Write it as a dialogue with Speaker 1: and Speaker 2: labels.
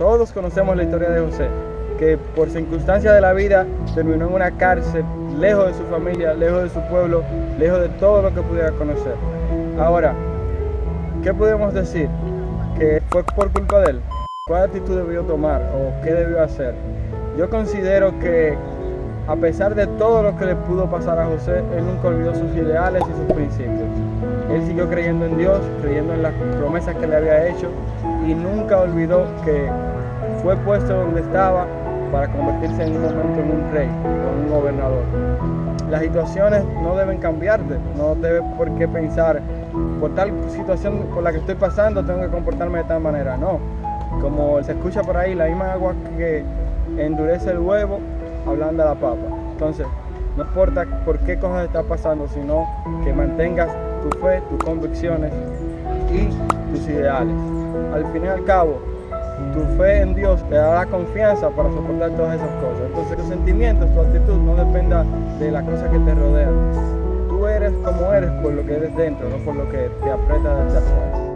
Speaker 1: Todos conocemos la historia de José, que por circunstancias de la vida terminó en una cárcel, lejos de su familia, lejos de su pueblo, lejos de todo lo que pudiera conocer. Ahora, ¿qué podemos decir? ¿Que fue por culpa de él? ¿Cuál actitud debió tomar o qué debió hacer? Yo considero que a pesar de todo lo que le pudo pasar a José, él nunca olvidó sus ideales y sus principios. Él siguió creyendo en Dios, creyendo en las promesas que le había hecho y nunca olvidó que fue puesto donde estaba para convertirse en un momento en un rey o un gobernador. Las situaciones no deben cambiarte, no debes por qué pensar, por tal situación por la que estoy pasando tengo que comportarme de tal manera, no. Como se escucha por ahí, la misma agua que endurece el huevo, hablando a la papa. Entonces, no importa por qué cosas está pasando, sino que mantengas tu fe, tus convicciones y tus ideales. Al fin y al cabo, tu fe en Dios te da la confianza para soportar todas esas cosas. Entonces, tus sentimientos, tu actitud no dependa de las cosas que te rodean. Tú eres como eres por lo que eres dentro, no por lo que te aprieta desde afuera.